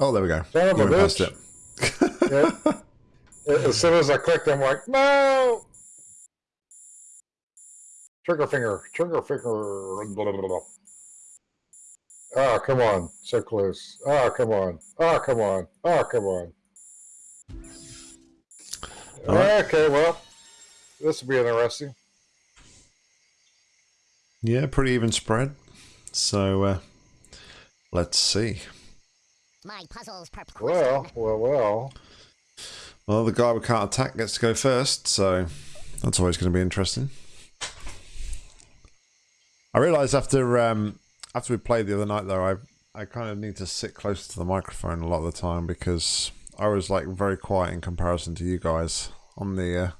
Oh, there we go. Son of a bitch. it. Yeah. As soon as I clicked, I'm like, no! Trigger finger, trigger finger. Blah, blah, blah, blah. Oh, come on. So close. Oh, come on. Oh, come on. Oh, come on. All right. Okay, well, this will be interesting. Yeah, pretty even spread. So, uh, let's see. My puzzles perplex. Well, well, well. Well, the guy we can't attack gets to go first, so that's always going to be interesting. I realised after um, after we played the other night, though, I I kind of need to sit close to the microphone a lot of the time because I was like very quiet in comparison to you guys on the uh,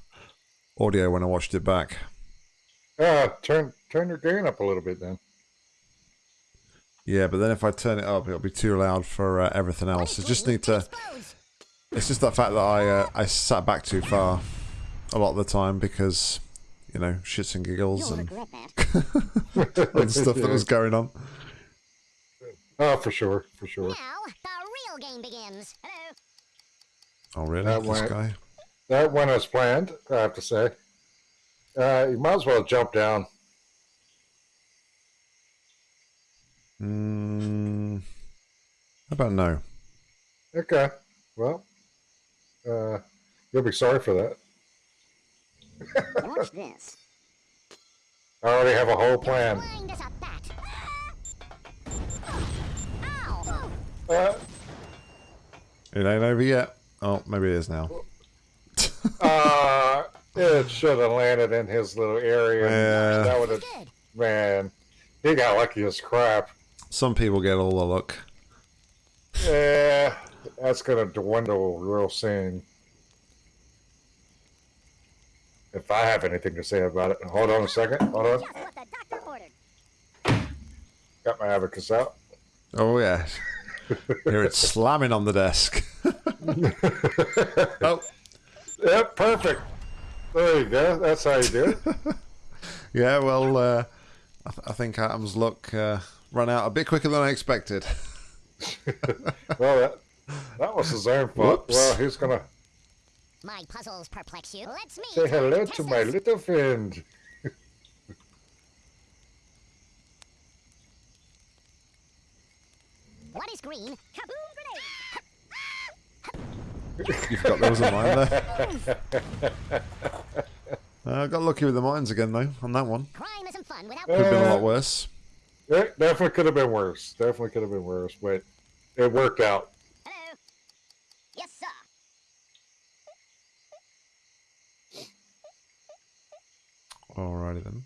audio when I watched it back. Uh, turn turn your gain up a little bit then. Yeah, but then if I turn it up, it'll be too loud for uh, everything else. I just need to. It's just that fact that I uh, I sat back too far a lot of the time because you know shits and giggles You'll and all the stuff that was going on. Oh, for sure, for sure. Now, the real game begins. Hello. Oh really? That this went- guy? That went as planned, I have to say. Uh, you might as well jump down. Mm, how about no? Okay. Well, uh, you'll be sorry for that. Watch this. I already have a whole plan. Blind as a bat. Ow! Uh, It ain't over yet. Oh, maybe it is now. uh, it should have landed in his little area. Yeah. That would have, man, he got lucky as crap. Some people get all the luck. Yeah, that's going to dwindle real soon. If I have anything to say about it. Hold on a second. Hold on. Just what the doctor ordered. Got my abacus out. Oh yeah. Hear it slamming on the desk. oh, Yep, perfect. There you go. That's how you do it. yeah. Well, uh, I, th- I think Adam's luck uh, ran out a bit quicker than I expected. well, that, that was his own fault. Whoops. Well, he's going to My puzzles perplex you. Let's meet. say hello to my little friend. What is green? Kaboom grenade. You forgot there was a mine there. Uh, got lucky with the mines again though on that one. Crime isn't fun without. Could have been a Uh, lot worse. It definitely could have been worse. Definitely could have been worse, but it worked out. Hello. Yes, sir. Alrighty then.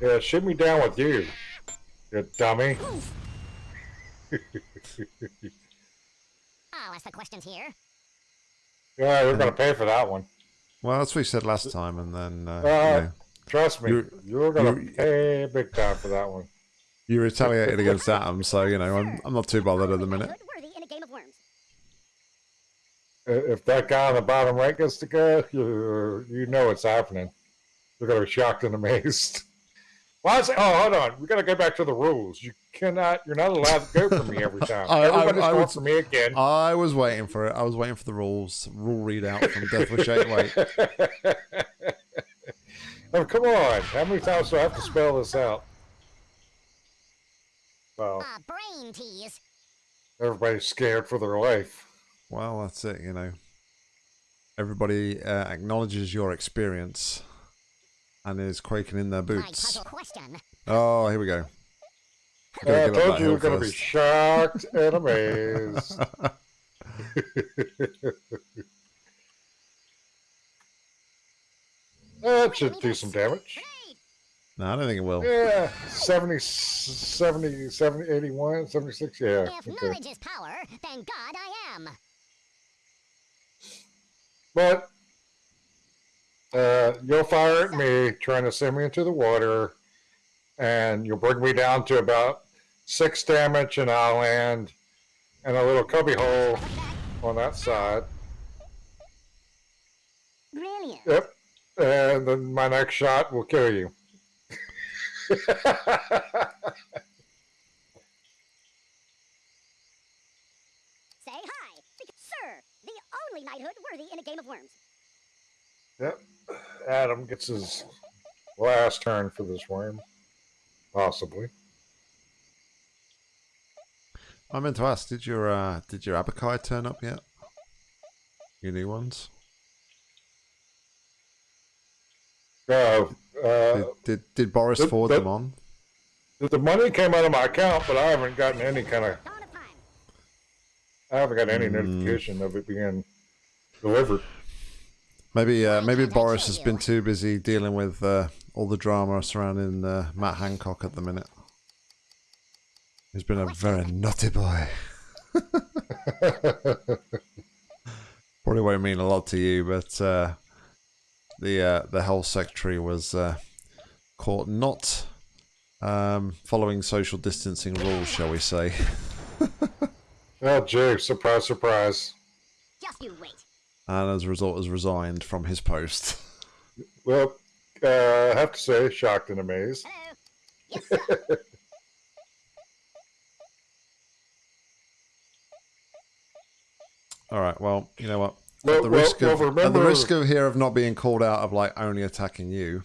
Yeah, shoot me down with you, you dummy. I'll oh, ask the questions here. Yeah, you're going to pay for that one. Well, that's what you said last time, and then uh, Uh, yeah, Trust me, You're- you're, going you're- to pay big time for that one. you retaliated against Adam, so you know I'm, I'm not too bothered at the minute. Good worthy in a game of worms. I- If that guy on the bottom right gets to go, you you know what's happening. You're going to be shocked and amazed. Why is it? Oh, hold on. We got to go back to the rules. You cannot. You're not allowed to go for me every time. I- I- Everybody's I going would- for me again. I was waiting for it. I was waiting for the rules rule readout from Death with Shake Weight. oh, come on. How many times do I have to spell this out? Well, A brain tease. everybody's scared for their life. Well, that's it. You know, everybody uh, acknowledges your experience and is quaking in their boots. Oh, here we go. I Gotta told you you were going to be shocked and amazed. that should do some damage. No, I don't think it will. Yeah, 70, 70, 70, 81, 76, yeah. If Okay. knowledge is power, then God I am. But uh, you'll fire at me trying to send me into the water, and you'll bring me down to about six damage, and I'll land in a little cubby hole on that side. Brilliant. Yep. And then my next shot will kill you. Say hi. Sir, the only knighthood worthy in a game of worms. yep. Adam gets his last turn for this worm. Possibly. I meant to ask, did your uh, did your Abakai turn up yet? Your new ones? Uh, uh, Did did, did Boris the- forward the- them on? the money came out of my account, but I haven't gotten any kind of. Dawn of time. I haven't got any Hmm. notification of it being delivered. Maybe uh, maybe Boris has been too busy dealing with uh, all the drama surrounding uh, Matt Hancock at the minute. He's been a very naughty boy. Probably won't mean a lot to you, but uh, the uh, the health secretary was uh, caught not um, following social distancing rules, shall we say? Oh, gee, surprise, surprise. Just you wait. And as a result, has resigned from his post. Well, uh, I have to say, shocked and amazed. Hello. Yes. All right. Well, you know what? Well- at the well- risk well, of at the risk of here of not being called out of like only attacking you.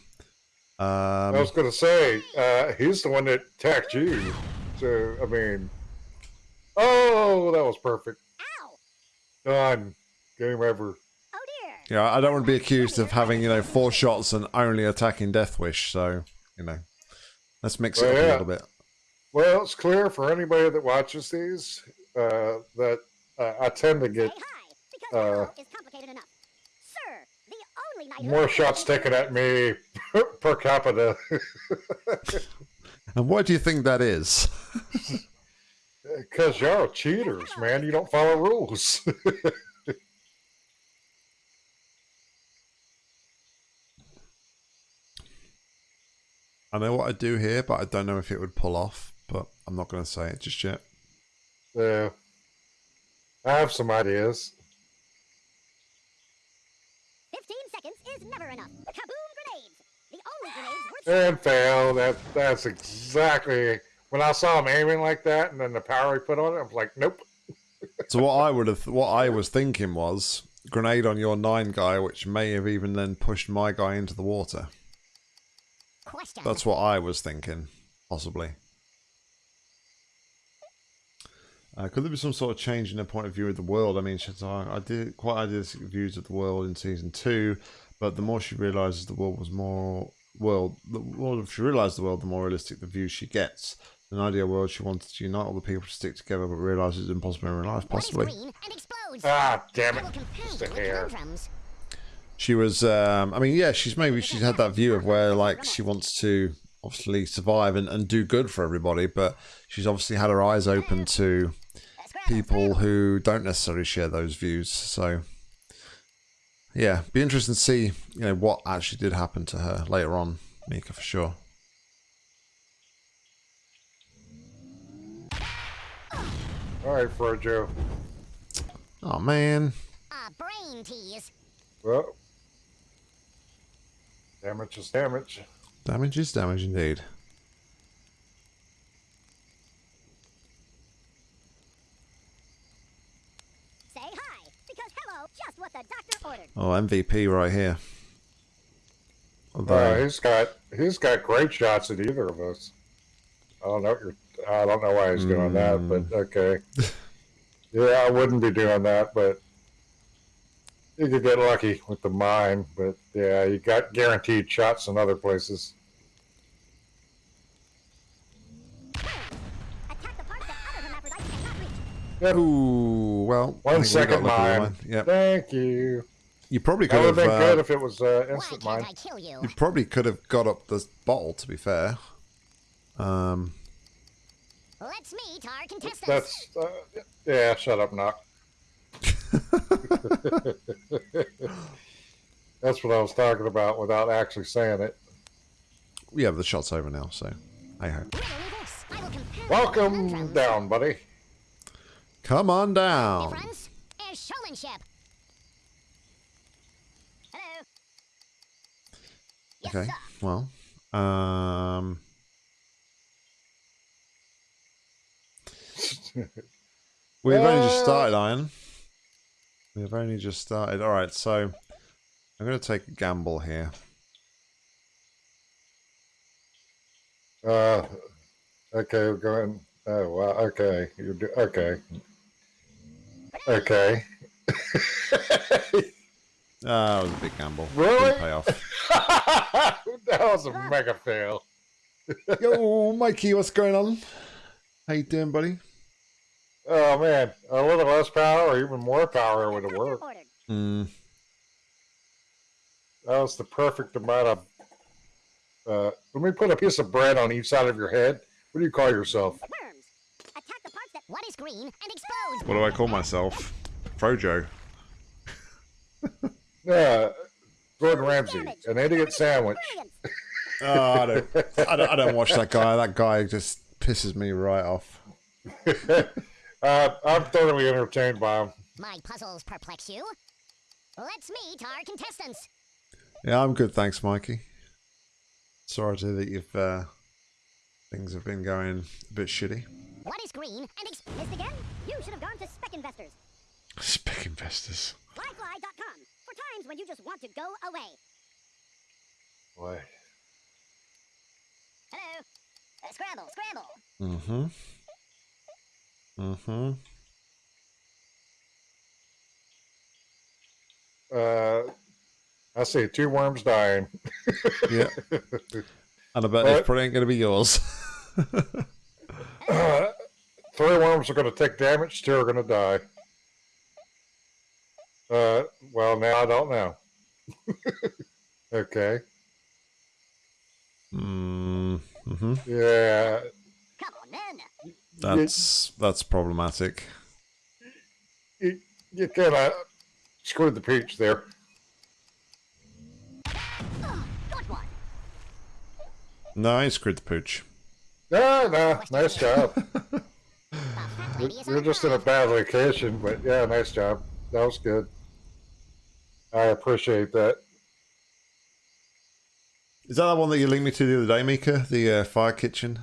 Um, I was going to say, uh, he's the one that attacked you. So, I mean, oh, that was perfect. Ow. Done. Game over. Oh dear. yeah, I don't want to be accused of having you know four shots and only attacking Deathwish. So you know, let's mix it Well, up a little bit. Well, it's clear for anybody that watches these uh, that uh, I tend to get uh, hello is complicated enough. Sir, the only knighthood. more shots taken at me per capita And what do you think that is? because y'all are cheaters, man. You don't follow rules. I know what I do here, but I don't know if it would pull off. But I'm not going to say it just yet. Yeah. I have some ideas. 15 seconds is never enough. Kaboom grenades. The only grenades worth And fail. That that's exactly when I saw him aiming like that, and then the power he put on it. I was like, nope. So what I would have, what I was thinking was grenade on your nine guy, which may have even then pushed my guy into the water. Question. That's what I was thinking, possibly. Uh, could there be some sort of change in the point of view of the world? I mean, Shatar, I did quite idealistic views of the world in season two, but the more she realizes the world was more world, the more she realized the world, the more realistic the view she gets. In an ideal world, she wanted to unite all the people to stick together, but realizes it's impossible in real life. Possibly, green and explodes. Ah, damn it! will confuse Just a hair. conundrums. She was. Um, I mean, yeah, she's maybe she's had that view of where like she wants to obviously survive and, and do good for everybody, but she's obviously had her eyes open to people who don't necessarily share those views. So, yeah, be interesting to see you know what actually did happen to her later on, Mika for sure. All right, Frojo. Oh man, A brain tease. Well, damage is damage. damage is damage indeed. Say hi. Because hello, just what the doctor ordered. Oh, MVP right here. Although, Uh, he's got he's got great shots at either of us. I don't know. What you're, I don't know why he's doing that, but okay. yeah, I wouldn't be doing that, but you could get lucky with the mine. But yeah, you got guaranteed shots in other places. Attack the parts that other hermaphrodites cannot reach. Yep. ooh, well, I One think we second got mine. Yep, Thank you. you probably That could would have have. been uh, good if it was uh, instant mine. You? You probably could have got up the bottle. To be fair, um, Let's meet our contestants. That's uh, yeah. Shut up, knock. That's what I was talking about without actually saying it. We have the shots over now, so I hope. Welcome down, buddy. Come on down. Okay, well, um... We've only just started, Iron. We've only just started. All right, so I'm going to take a gamble here. Uh, okay, we're going. Oh wow. Okay, you do. Okay. Okay. Ah, that was a big gamble. Really? Didn't pay off. that was a mega fail. Yo, Mikey, what's going on? How you doing, buddy? Oh man, a little less power or even more power would have worked. ordered. Mm, That was the perfect amount of. Uh, let me put a piece of bread on each side of your head. What do you call yourself? Worms. Attack the parts that what is green and explode. what do I call myself? Frojo. Yeah, Gordon Ramsay, an idiot sandwich. Oh, I don't, I don't, I don't watch that guy. That guy just pisses me right off. uh, I'm thoroughly entertained by him. My puzzles perplex you. Let's meet our contestants. Yeah, I'm good, thanks, Mikey. Sorry to hear that you've uh, things have been going a bit shitty. What is green and ex- missed again? You should have gone to Spec Investors. Spec investors. Flyfly.com for times when you just want to go away. Boy. Hello. Uh, scramble, scramble. Mm-hmm. Mm-hmm. Uh, I see two worms dying. Yeah. And I bet it's probably ain't going to be yours. Uh, three worms are going to take damage. Two are going to die. Uh, well, now I don't know. okay. mm-hmm. Yeah. On, then. That's that's problematic. You, you kind of screwed the pooch there. Oh, got. No, I screwed the pooch. No, no, nice job. The fat lady is You're just in a bad location, but yeah, nice job. That was good. I appreciate that. Is that the one that you linked me to the other day, Mika? The uh, fire kitchen?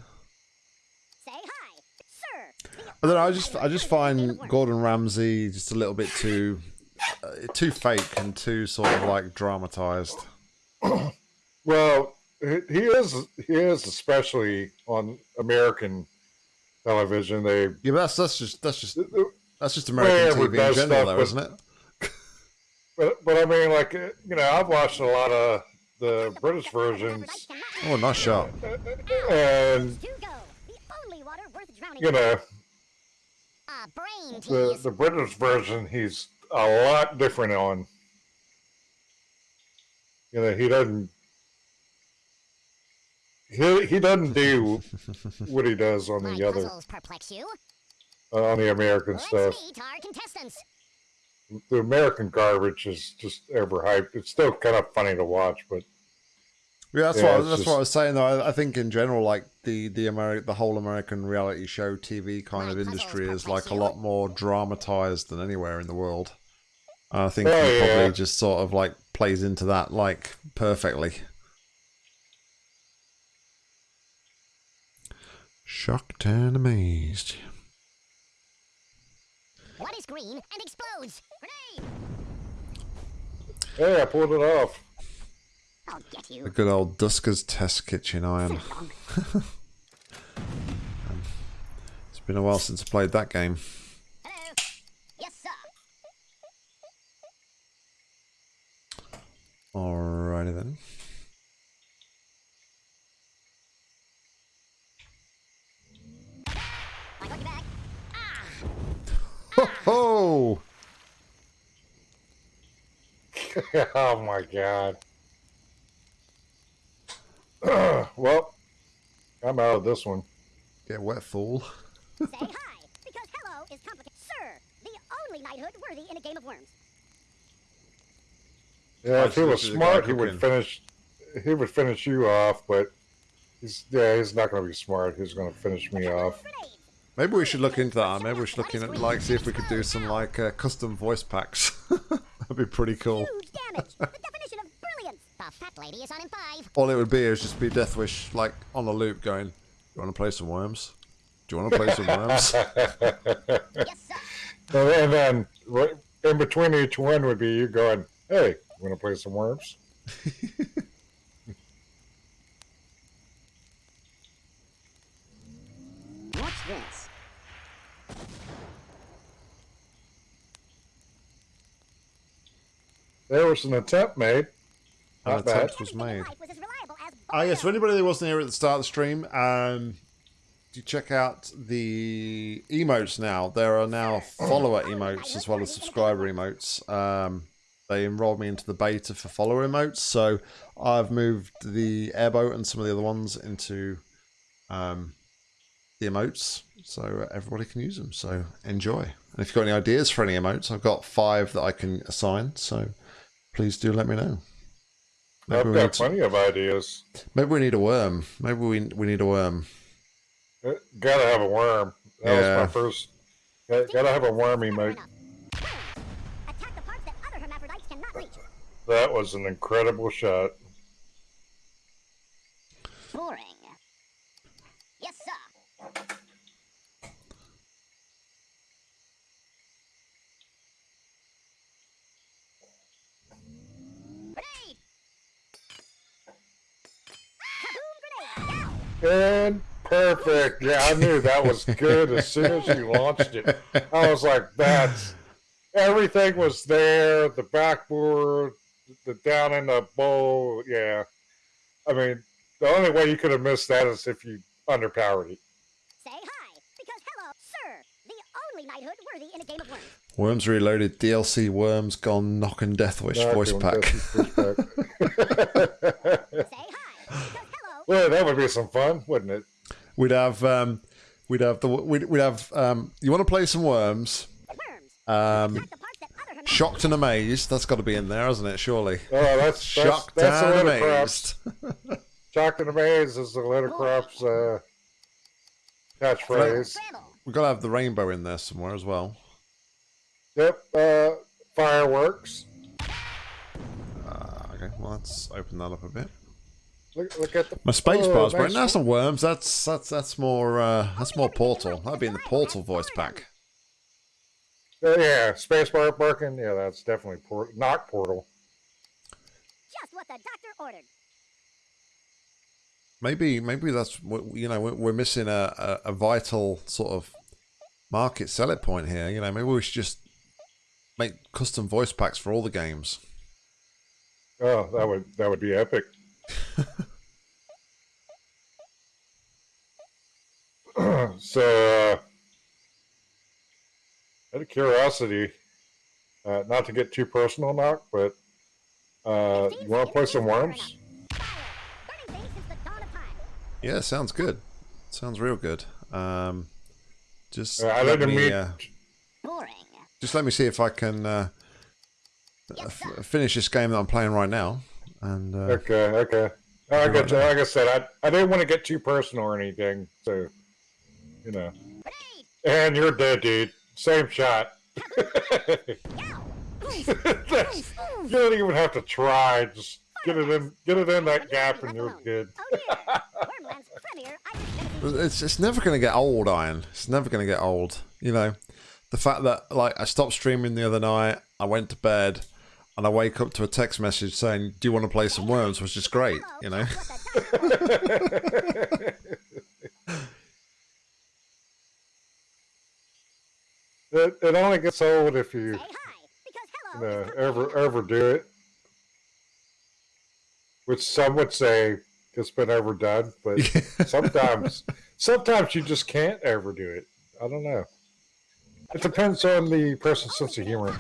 Say hi, sir. The I don't know. I just I just hood worthy in the game find. Gordon Ramsay just a little bit too uh, too fake and too sort of like dramatized. Well, he he is he is especially on American television. They Yeah, but that's that's just that's just that's just American yeah, TV in general, stuff, though, but- isn't it? but but I mean, like uh, you know, I've watched a lot of the British versions, Oh, nice shot. and To go. The only water worth drowning you know, A brain the the British version, he's a lot different on. You know, he doesn't. He, he doesn't do what he does on My the other perplex you. uh, on the American Let's stuff. meet our contestants. the American garbage is just ever hyped. It's still kind of funny to watch, but Yeah, that's Yeah, what it's that's just- what I was saying. Though I, I think in general, like the the Ameri- the whole American reality show TV kind My of industry is like a lot more dramatized than anywhere in the world. And I think Oh, he yeah. probably just sort of like plays into that like perfectly. Shocked and amazed. What is green and explodes? Grenade! hey, I pulled it off. I'll get The you. good old Dusker's Test Kitchen Iron. Wrong. It's been a while since I played that game. Hello. Yes, sir. Alrighty then. I got you back. Ah! Ho ho! oh my god. well, I'm out of this one. Get wet, fool. Say hi, because hello is complicated. Sir, the only knighthood worthy in a game of worms. Yeah, if he was this is the guy smart, he would finish. He would finish you off, but he's yeah, he's not going to be smart. He's going to finish me off. Maybe we should look into that. Maybe we should look in at like see if we could do some like uh, custom voice packs. That'd be pretty cool. Huge damage. the definition of brilliance. The fat lady is on in five. All it would be is just be Deathwish like on a loop going, Do "You want to play some worms?" Do you want to play some worms? Yes, sir. and, and then right in between each one would be you going, "Hey, you want to play some worms?" What's this? There was an attempt made. An Not bad. attempt was made. life was as Ah, yes. For anybody that wasn't here at the start of the stream, um, do check out the emotes now. There are now follower emotes as well as subscriber emotes. Um, they enrolled me into the beta for follower emotes, so I've moved the airboat and some of the other ones into um, the emotes, so everybody can use them. So enjoy. And if you've got any ideas for any emotes, I've got five that I can assign. So please do let me know. Maybe I've got to- plenty of ideas. Maybe we need a worm. Maybe we we need a worm. Uh, Gotta have a worm. That Yeah. was my first. Got, gotta have a worm Never emote. enough. Worms. Attack the parts that other hermaphrodites cannot reach. That was an incredible shot. Boring. Yes, sir. Grenade! Kaboom grenade! Yow! And perfect. Yeah, I knew that was good as soon as you launched it. I was like, that's everything was there. The backboard, the down in the bowl. Yeah. I mean, the only way you could have missed that is if you underpowered it. Say hi, because hello, sir, the only knighthood worthy in a game of worms. Worms Reloaded DLC Worms Gone Knock and Death Wish Knock voice pack. Death Wish pack. Say hi, because hello, well, that would be some fun, wouldn't it? We'd have um, we'd have the we'd, we'd have um, you want to play some worms? worms. Um, Attack the parts that other hermaphrodites shocked and amazed. That's got to be in there, hasn't it? Surely. Oh, that's that's, Shocked that's a and little crops. amazed. Shocked and amazed is the litter crops uh, catchphrase. Scramble. We've got to have the rainbow in there somewhere as well. Yep, uh, fireworks. Uh, okay, well let's open that up a bit. Look, look at the My space oh, bar's nice broken. That's not worms. That's that's that's more uh, that's more portal. That'd be in the portal voice pack. Oh, yeah, spacebar barking. Yeah, that's definitely port- not portal. Just what the doctor ordered. Maybe maybe that's what you know we're, we're missing a, a, a vital sort of market selling point here. You know, maybe we should just make custom voice packs for all the games. Oh, that would that would be epic. So, uh, out of curiosity, uh, not to get too personal, knock, but uh, you want to play some worms? Fire! Burning things since the dawn of time. Yeah, sounds good. Sounds real good. Um, just Uh, I let me mean. uh, Boring. just let me see if I can uh, Yes, f- finish this game that I'm playing right now. And uh, Okay, okay. Oh, I got you. Like I said, I, I didn't want to get too personal or anything, so you know. And you're dead, dude. Same shot. That's- you don't even have to try. Just get it in, get it in that gap, and you're Left good. Oh dear! Wormland's premier Irish venison. it's it's never going to get old, Iron. It's never going to get old. You know, the fact that like I stopped streaming the other night, I went to bed, and I wake up to a text message saying, "Do you want to play some worms?" Which is great. You know. Just what the doctor ordered. It, it only gets old if you, Say hi, you know, is ever complicated. overdo it. Which some would say it's been overdone, but sometimes sometimes you just can't overdo it. I don't know. It depends on the person's sense of humor.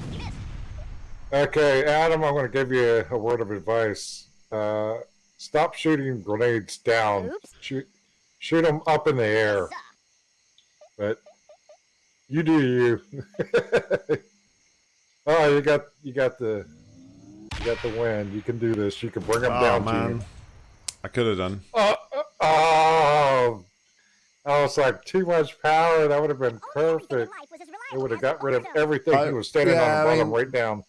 You missed. Okay, Adam, I'm going to give you a, a word of advice. Uh, stop shooting grenades down. Oops. Shoot, shoot them up in the air. But you do you. oh, you got you got the you got the win. You can do this. You can bring them oh down to man. I could have done. Oh, oh, I was like too much power. That would have been Only everything in perfect. life was as It would have got rid of everything. I- he was standing yeah, on the bottom, mean- right down.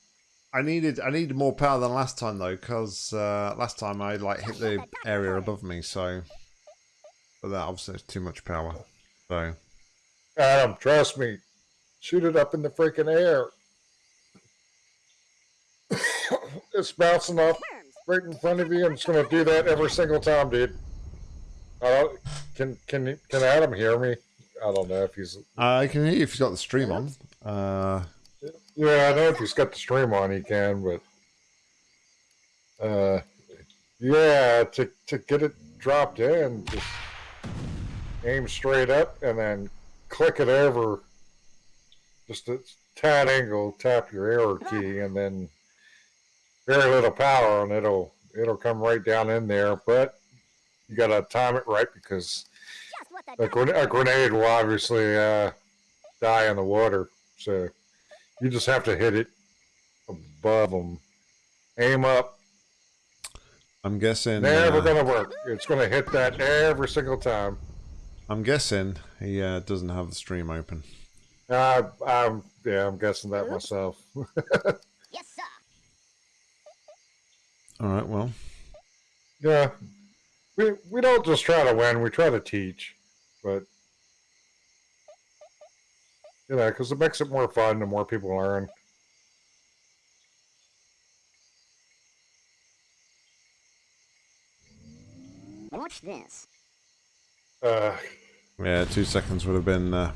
I needed I needed more power than last time though, because uh, last time I like hit the area above me, so but that obviously is too much power. So Adam, trust me. Shoot it up in the freaking air. it's bouncing off right in front of you. I'm just gonna do that every single time, dude. I don't, can can can Adam hear me? I don't know if he's. I can hear you if you've got the stream on. Uh, Yeah, I know if he's got the stream on, he can. But uh, yeah, to to get it dropped in, just aim straight up and then click it over. Just a tad angle, tap your arrow key, and then very little power, and it'll it'll come right down in there. But you gotta time it right because Just what the a, gren- a grenade will obviously uh, die in the water. So you just have to hit it above them. Aim up. I'm guessing. Never uh, gonna work. It's gonna hit that every single time. I'm guessing he uh, doesn't have the stream open. Uh, I'm yeah, I'm guessing that myself. Yes, sir. All right. Well, yeah, we we don't just try to win. We try to teach, but you know, because it makes it more fun. The more people learn. Watch this. Uh, yeah, two seconds would have been. Uh,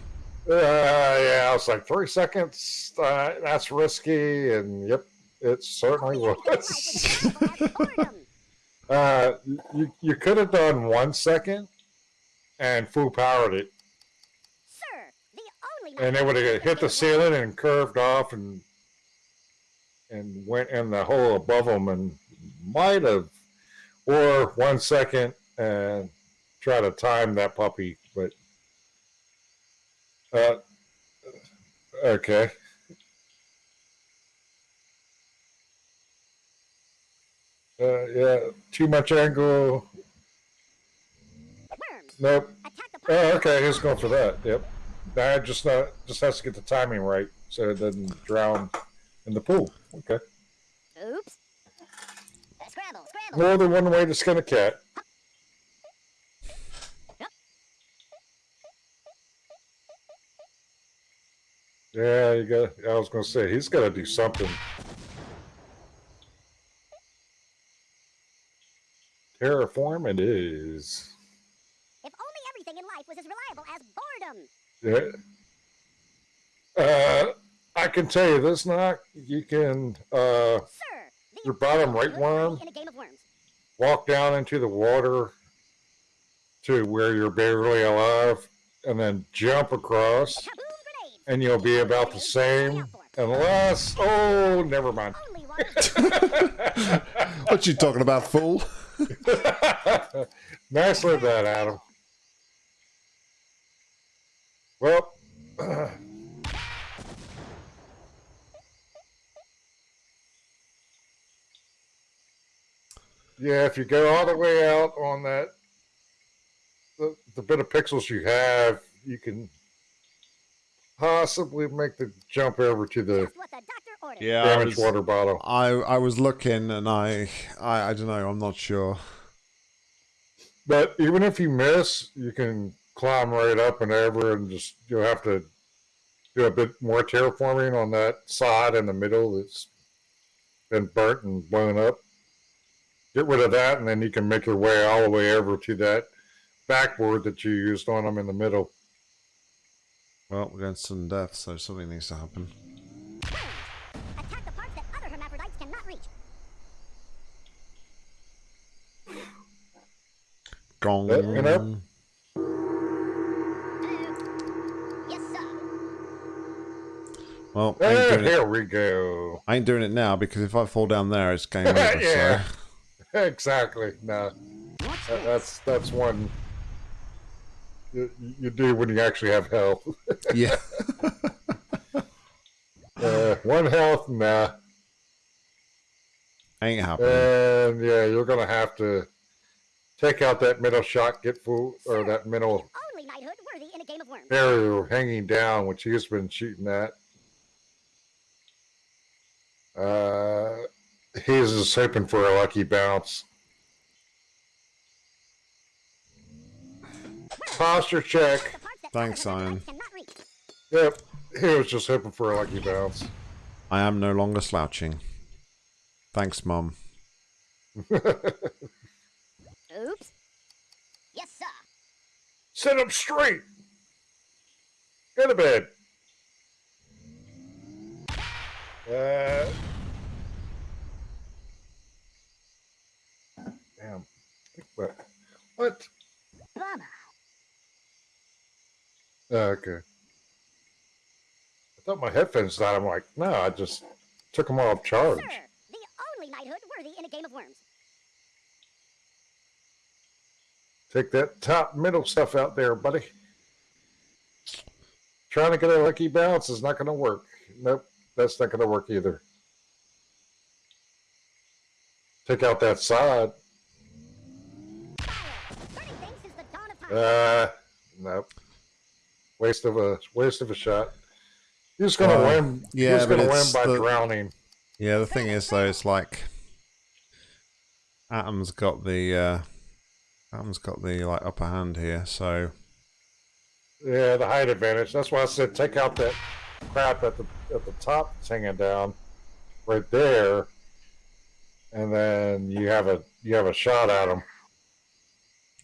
Uh, yeah, I was like three seconds. Uh, that's risky, and yep, it certainly Only everything in life was. was as valuable as boredom. uh, you you could have done one second and full powered it, Sir, the only and it would have hit the ceiling and curved off and and went in the hole above them, and might have, or one second and try to time that puppy, but uh, okay. Uh, yeah, too much angle. Nope. Oh, okay, he's going for that. Yep. That just uh, just has to get the timing right so it doesn't drown in the pool. Okay. Oops. Scramble, scramble. More than one way to skin a cat. Yeah, you got. I was going to say he's got to do something. Terraform it is. If only everything in life was as reliable as boredom. Yeah. Uh, I can tell you this, knock. You can uh, Sir, Your bottom right worm? birdie in a game of worms. walk down into the water to where you're barely alive, and then jump across, and you'll be about the same. Unless, oh, never mind. What you talking about, fool? Nicely done, Adam. Well, yeah, if you go all the way out on that, the, the bit of pixels you have, you can possibly make the jump over to the Just the. Yeah, damaged was, water bottle. I I was looking, and I I, I don't know. I'm not sure. But even if you miss, you can climb right up and over, and just you'll have to do a bit more terraforming on that side in the middle that's been burnt and blown up. Get rid of that, and then you can make your way all the way over to that backboard that you used on them in the middle. Well, we're going to sudden death, so something needs to happen. Worms. Well, I ain't, doing it, here we go. I ain't doing it now because if I fall down there, it's game over. Yeah. So exactly. No, that, that's that's one you, you do when you actually have health. yeah. Uh, one health, nah. ain't happening. And yeah, you're gonna have to take out that middle shot, get full, or that middle Only knighthood worthy in a game of worms. barrier hanging down, which he's been shooting at. Uh, he's just hoping for a lucky bounce. Posture check. The parts that Thanks, other Iron. hermaphrodites cannot reach. Yep. He was just hoping for a lucky bounce. I am no longer slouching. Thanks, Mum. Oops. Yes, sir. Sit up straight. Go to bed. Uh, damn. What? What? Bummer. Oh, okay. I thought my headphones died. I'm like, no, I just took them off charge. Sir, the only knighthood worthy in a game of worms. Take that top middle stuff out there, buddy. Trying to get a lucky bounce is not going to work. Nope, that's not going to work either. Take out that side. Fire. Burning things since the dawn of time. Uh, nope. Waste of a waste of a shot. He's going to Well, win. yeah, he's to win by the- drowning. Yeah, the thing is though, it's like Adam's got the uh Adam's got the like upper hand here, so Yeah, the height advantage. That's why I said take out that crap at the at the top that's hanging down, right there, and then you have a you have a shot at them.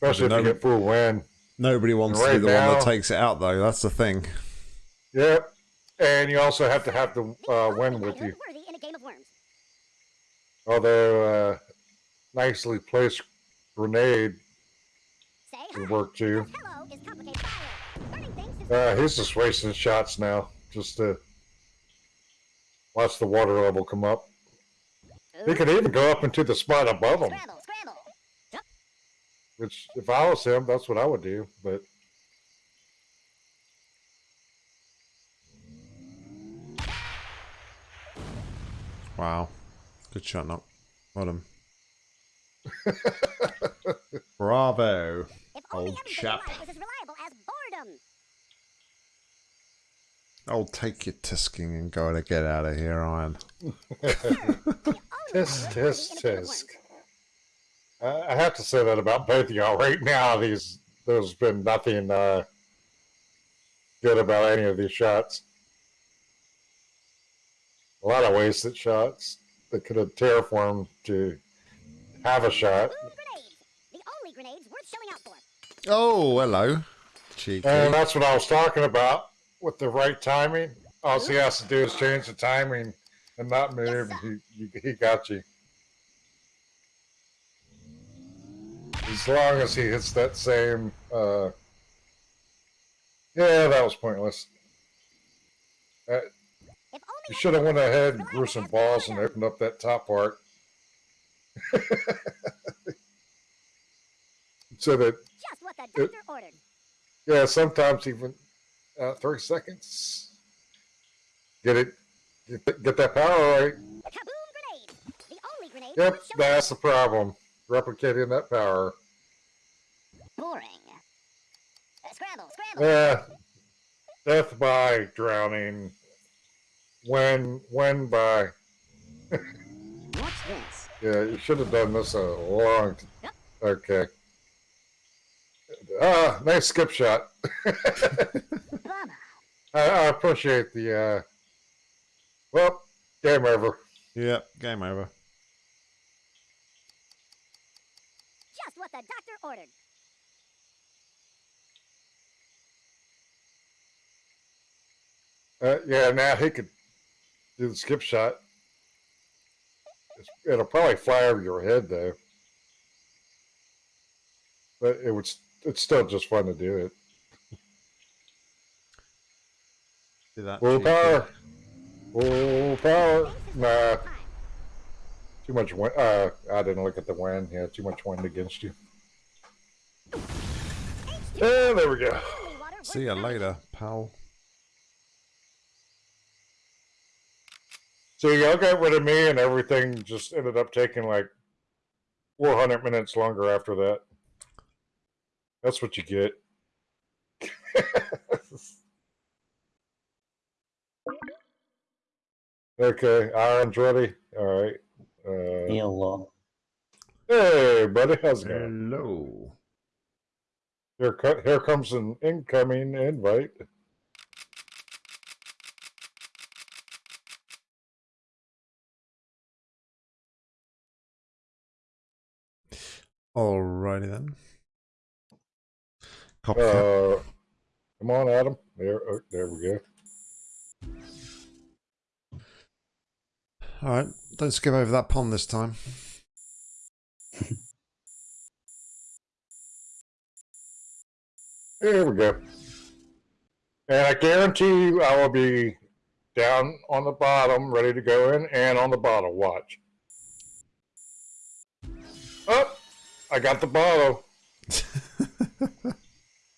Especially if no- you get full wind. nobody wants to be the one that takes it out though. That's the thing. Yep. And you also have to have the The uh, only wind with you. worthy in a game of worms. Although uh, nicely placed grenade Say would hi. work too. because Hello is complicated. Fire. Burning things since Uh, he's just wasting shots now, just to watch the water level come up. He could even go up into the spot above him. Scramble, scramble. Which, if I was him, that's what I would do. But Wow. Good shot up. Well done. Bravo. Old chap. in life was as reliable as boredom. I'll take your tisking and go to get out of here, Iron. The only tisk, tisk, in a game of tisk. Worms. I I have to say that about both of y'all right now. These there's been nothing uh, good about any of these shots. A lot of wasted shots that could have terraformed to have a shot. Boom grenades. The only grenades worth showing out for. Oh, hello. Cheeky. And that's what I was talking about with the right timing. All he has to do is change the timing and not move. He, he, he got you. As long as he hits that same. Uh, yeah, that was pointless. Uh, you should have went ahead and grew some balls and opened up that top part. so that just what the doctor ordered. Yeah, sometimes even uh, three seconds. Get it, get, get that power right. Kaboom grenade. The only grenade Yep, that's the problem. Replicating that power. Boring. Uh, scramble, scramble. Yeah, death by drowning. When, when by. What's this? Yeah, you should have done this a long. T- okay. Ah, nice skip shot. I, I appreciate the. uh Well, game over. Yep, game over. Just what the doctor ordered. Uh, yeah, now he could do the skip shot. It's, it'll probably fly over your head though, but it would. It's still just fun to do it. Do that. Full power, full power. Nah, the dawn of time. too much wind. Uh, I didn't look at the wind. Yeah, too much wind against you. H2O, there we go. only water worth See you later, pal. So y'all got rid of me, and everything just ended up taking like 400 minutes longer after that. That's what you get. okay, Iron's ready. All right. Uh, Hello. hey, buddy, how's it going? Hello. Here, here comes an incoming invite. Alrighty then. Copycat. Uh, come on, Adam. There, oh, there we go. All right, don't skip over that pond this time. There we go. And I guarantee you, I will be down on the bottom, ready to go in, and on the bottle. Watch. I got the bottle.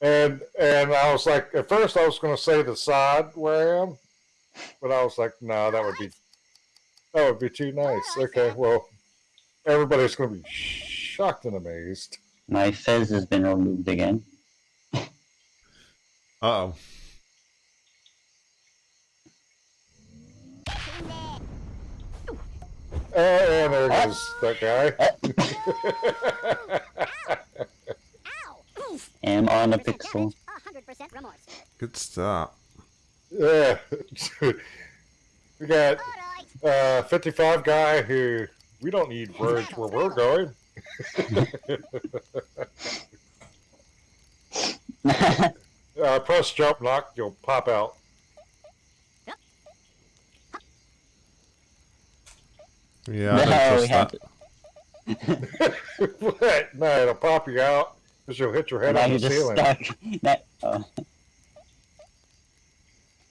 and and I was like, at first I was going to say the side where I am, but I was like, no, that would be that would be too nice. Okay, well, everybody's going to be shocked and amazed. My fez has been removed again. Uh oh. And there goes that guy. Ow! Oof. Am on a 100% pixel. damage, 100% remorse. Good start. yeah. we got Alright. uh, 55 guy who we don't need words where we're going. Uh, press jump knock, you'll pop out. Yeah, I don't no, trust we have that. to. what? No, it'll pop you out because you'll hit your head Now on the you're just ceiling. stuck. That, uh,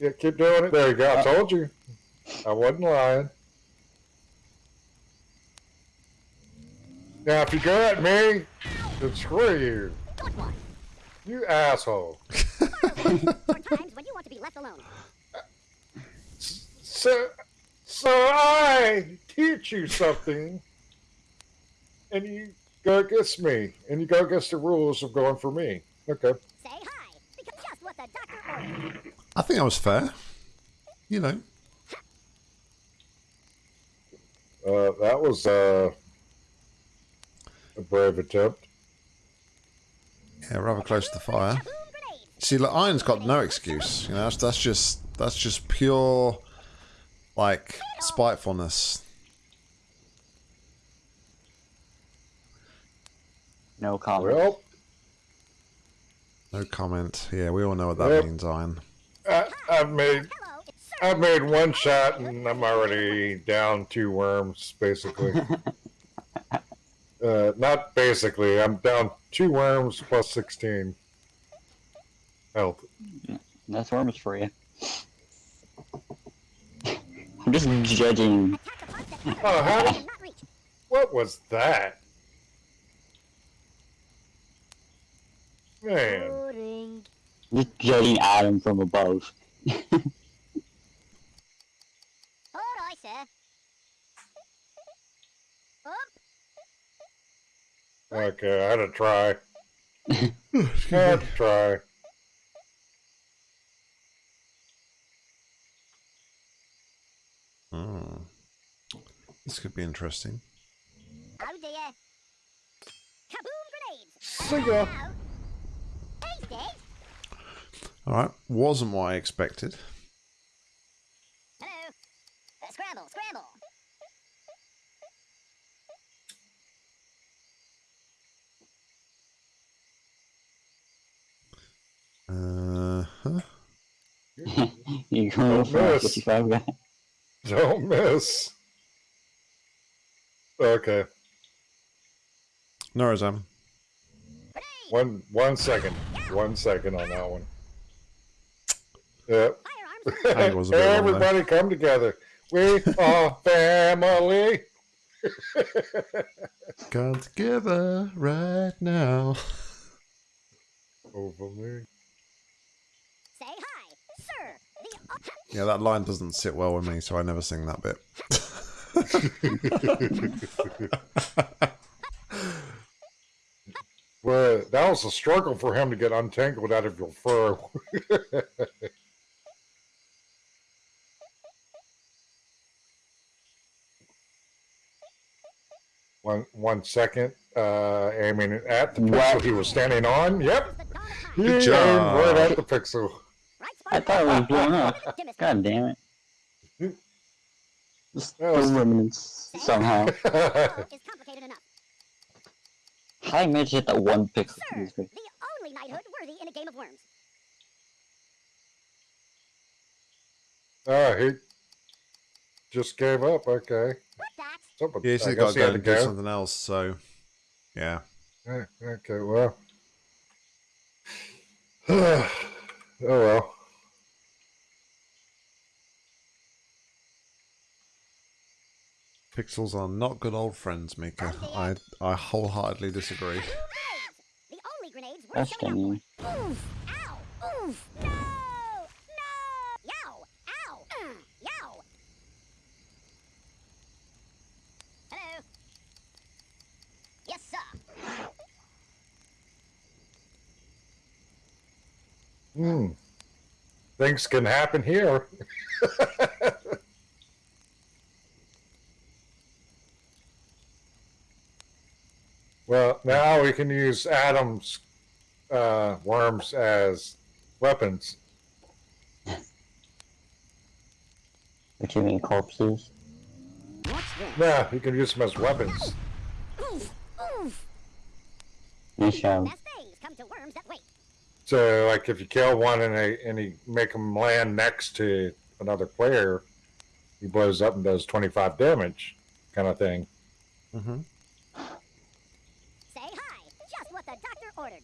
Yeah, keep doing it. There you go. I told you. I wasn't lying. Now, if you go at me, then screw you. You asshole. There are times when you want to be left alone. So, so I teach you something, and you go against me, and you go against the rules of going for me. Okay. Say hi, because just what the doctor ordered. I think that was fair. You know. Uh, that was uh, a brave attempt. Yeah, rather close to the fire. See, like, Iron's got no excuse. You know, that's, that's just that's just pure, like, spitefulness. no comment. Well, No comment. Yeah, we all know what that Yep. means, Iron. I, I've made Hello, it's Sir. I've made one shot, and I'm already down two worms, basically. uh, not basically. I'm down two worms plus 16 health. That's worms for you. I'm just hmm. judging. Attack the parts that Oh, how you did, cannot reach. what was that? Man, Boring. Just judging Adam from above. Alright, sir. Up. okay, I had to try. I had to try. Hmm. This could be interesting. Oh dear. Kaboom grenades. See ya. Now. Tasty. All right, wasn't what I expected. Hello. Uh, scramble, scramble. Uh huh. You're going Don't for a miss. 55 guy. Don't miss. Okay, No, Razam. Grenade. one one second, one second on that one. Yep. Firearms. think it was a bit long there. Everybody come together. We are family. Come together right now. Over me. Say hi, sir. The Yeah, that line doesn't sit well with me, so I never sing that bit. Well, that was a struggle for him to get untangled out of your fur. one one second, uh, aiming at the pixel What? he was standing on. Yep, is the dawn of time. he Good job. right at the pixel. Right I thought it was blown up. Dim God damn it. Just That was- the remnants somehow. Hello complicated enough. How did I manage to hit that one pixel? Sir, the only knighthood worthy in a game of worms. Oh, he just gave up. Okay. What that? Yeah, he's I still got to go and to do something else. So, yeah. Okay, well. oh well. Pixels are not good old friends, Mika. I I wholeheartedly disagree. Grenades! The only grenades worth That's showing funny. up for. Oof! Ow! Oof! No! No! Yow! Ow! Yow! Hello? Yes, sir. Hmm. Things can happen here. well, now we can use Adam's uh, worms as weapons. What you mean corpses? Yeah, you can use them as weapons. Oof! Oof! Nice job. Best things come to worms that wait. So, like, if you kill one and they and you make them land next to another player, he blows up and does twenty five damage, kind of thing. Mm-hmm. Say hi. Just what the doctor ordered.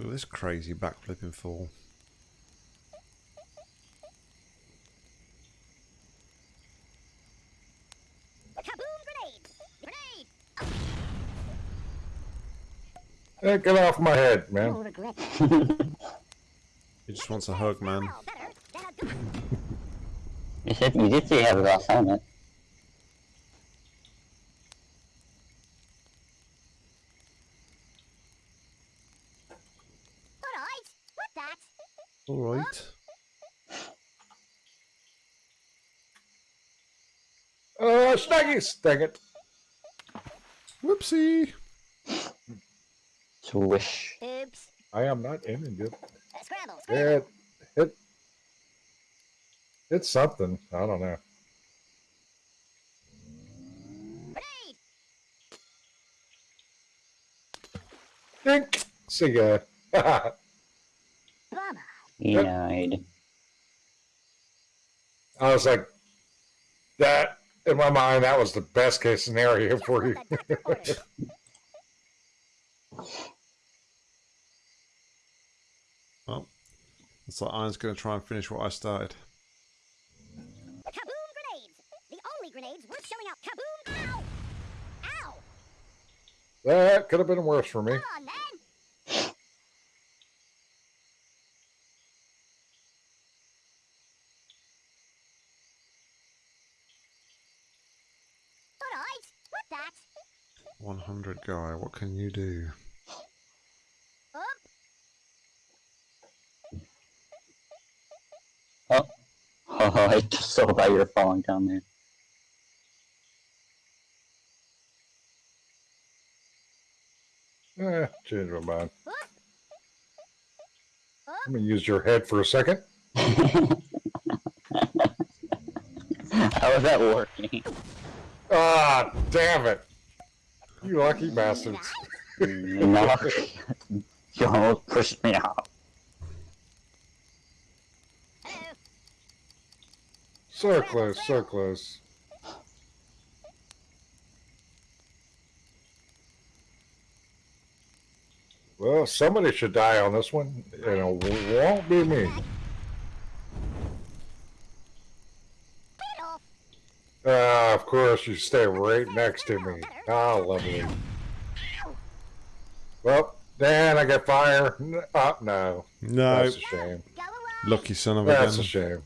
Look at this crazy backflipping fall. Kaboom grenade! Grenade! Hey, get off my head, man. He just wants a hug, man. Well, better than a good You said you did say you have a glass helmet. Alright, what that? All right. Oh, Snuggies! Dang it. Whoopsie. Swish. Oops. I am not aiming good. Uh, scramble, scramble. It, it, it's something. I don't know. Grenade! Dink! See ya. Bummer. Denied. I was like, that, in my mind, that was the best case scenario for you. the doctor ordered. Well, looks like Iron's going to try and finish what I started. Kaboom grenades! The only grenades worth showing up. Kaboom! Ow! Ow! That could have been worse for me. Come on, man! Alright, what that? 100 guy, what can you do? Up! Oh, I just saw that you're falling down there. Eh, change my mind. Up! Let me use your head for a second. How is that working? Ah, damn it. You lucky bastards. no. You almost pushed me out. So close, so close. Well, somebody should die on this one, and it won't be me. Beat off. Ah, of course, you stay right next to me. Ah, lovely. Well, Dan, I got fire. Oh, no. No. That's a shame. Lucky son of a That's a gun. shame.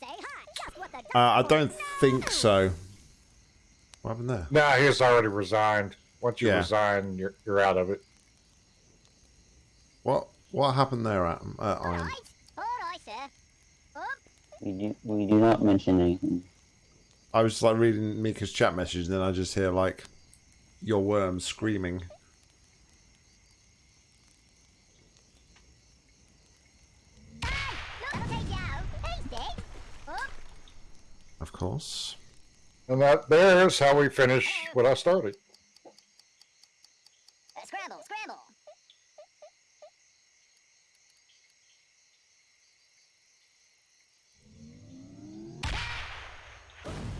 Say hi. Just what the doctor Uh, I don't think so. What happened there? no, he's already resigned. Once you Yeah. resign, you're, you're out of it. What what happened there, Adam? Uh, Iron? Alright. Alright, sir. Up. We do, we do not mention anything. I was like reading Mika's chat message, and then I just hear like your worm screaming. Look, take you out. He's dead. Of course. And that there's how we finish what I started. Scramble, scramble.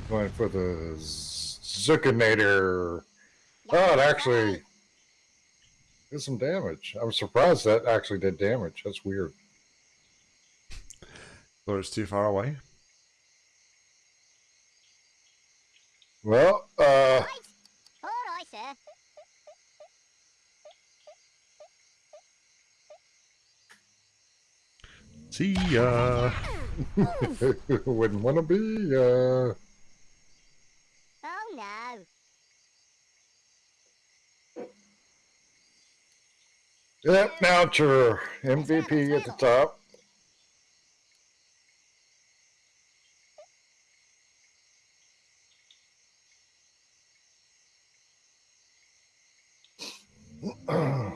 Going for the Zucchinator. Oh, it actually did some damage. I was surprised that actually did damage. That's weird. Thought it's too far away. Well, uh, Right. All right, sir. See ya. wouldn't want to be. Uh, Oh no. yep, now it's your MVP at the top.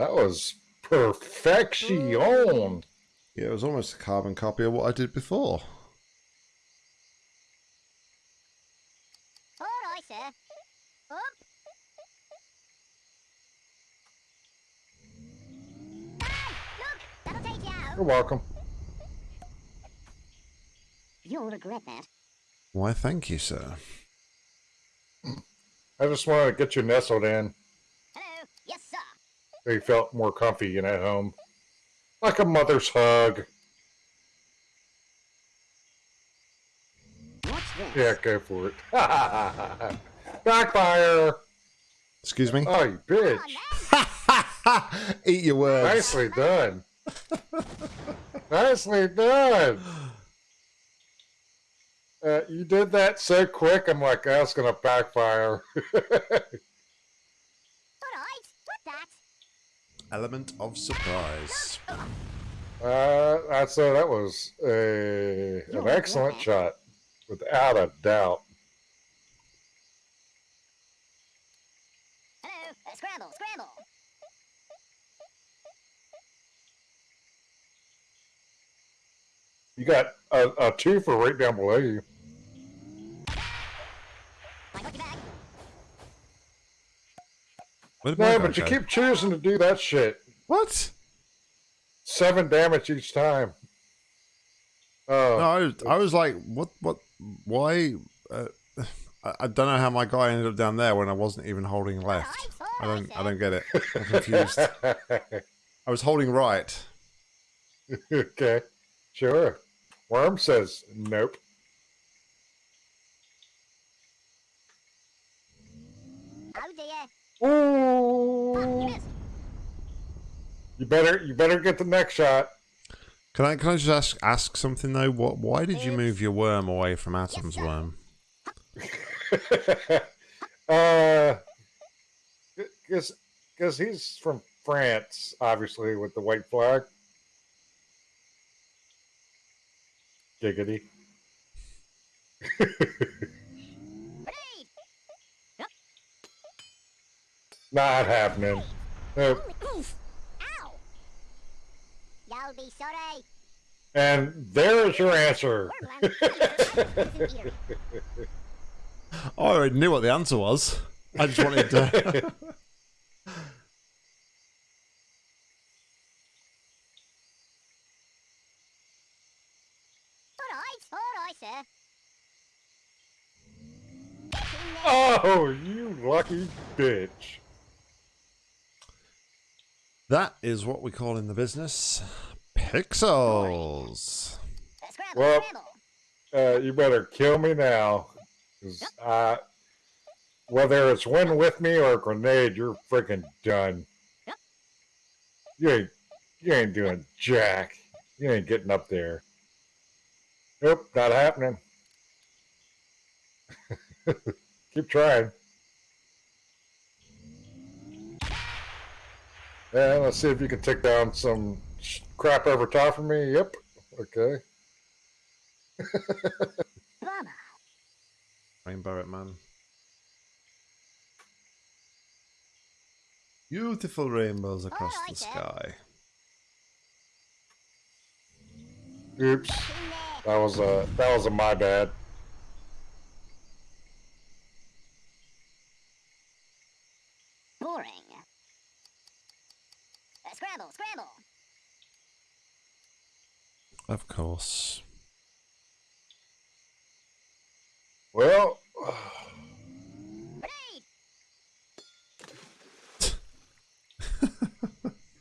That was perfection. Yeah, it was almost a carbon copy of what I did before. All right, sir. Up. Look, that'll take you out. You're welcome. You'll regret that. Why, thank you, sir. I just wanted to get you nestled in Hello. Yes, sir. So you felt more comfy and at home. Like a mother's hug. Yeah, go for it. Backfire! Excuse me? Oh, you bitch. Eat your words. Nicely done. Nicely done. Uh, you did that so quick, I'm like, that's going to backfire. All right. What that? Element of surprise. uh, I'd say that was a, an excellent shot, without a doubt. Hello. Uh, scramble, scramble. You got a, a two for right down below you. I got you back. Where did my No, but you keep choosing to do that shit. What? Seven damage each time. Oh, No, I was, I was like, what? What? Why? Uh, I, I don't know how my guy ended up down there when I wasn't even holding left. I don't. I don't get it. I'm confused. I was holding right. okay, sure. Worm says nope. Oh dear. Oh, you Ooh. You better, you better get the next shot. Can I? Can I just ask ask something though? What? Why did you move your worm away from Adam's sir. worm? uh, because because he's from France, obviously with the white flag. Giggity. Ready. Not happening. Nope. Ow. You'll be sorry. And there is your answer. Worm land. Isn't eater. I already knew what the answer was. I just wanted to. All right. All right, sir. Get in there. Oh, you lucky bitch. That is what we call in the business pixels. Uh, Well- Uh, you better kill me now. I, whether it's win with me or a grenade, you're freaking done. You ain't, you ain't doing jack. You ain't getting up there. Nope, not happening. Keep trying. Yeah, let's see if you can take down some crap over top of me. Yep. Okay. Bummer. Rainbow it, man. Beautiful rainbows across oh, Alright the then. sky. Oops. That was a that was a my bad. Boring. Uh, scramble, scramble. Of course. Well,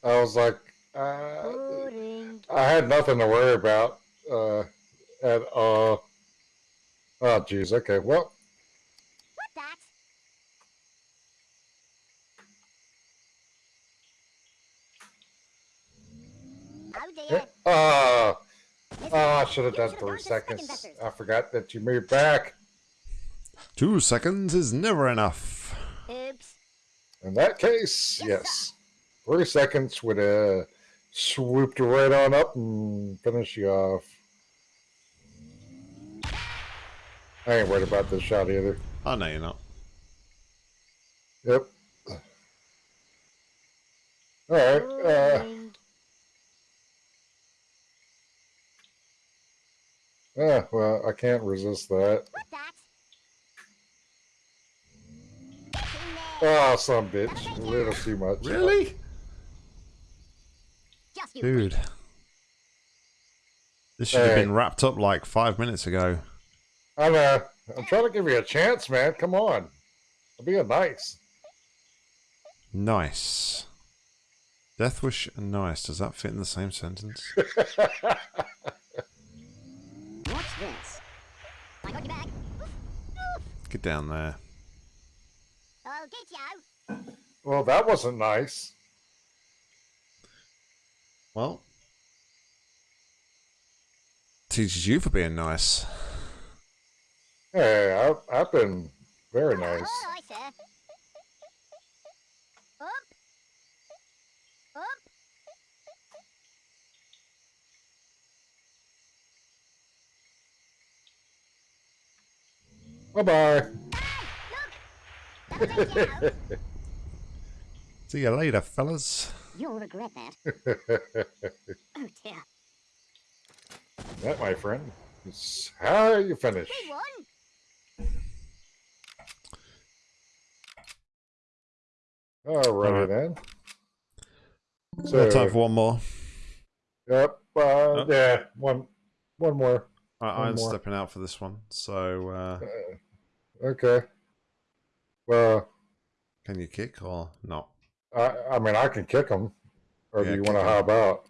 I was like, uh, I had nothing to worry about. Uh, and uh, oh, jeez. Okay. Well, What that? Oh dear. Miss I should have done three gone to second seconds. I forgot that you moved back. Two seconds is never enough. Oops. In that case, Yes, yes, three seconds would have swooped right on up and finished you off. I ain't worried about this shot either. Oh, no, you're not. Yep. All right. Uh, Boring. Yeah. Well, I can't resist that. Oh, some bitch. A little too much. Really? Dude. This should have been wrapped up like five minutes ago. I know. I'm trying to give you a chance, man. Come on. I'm being nice. Nice. Deathwish and nice. Does that fit in the same sentence? What's this? I got your back. Oof, oof. Get down there. I'll get you. well, that wasn't nice. Well, teaches you for being nice. Hey, I've, I've been very nice. All right, sir. Up. Up. Bye bye. Look. That'll take you out. See you later, fellas. You'll regret that. Oh dear. that, my friend, is how you finish. We won. Alrighty Alright. then. We have time for one more. yep. Uh, Yeah, one, one more. I, I'm more. stepping out for this one. So, uh, Uh, okay. Well, can you kick or not? I, I mean, I can kick them. Or Yeah, do you want to hop out?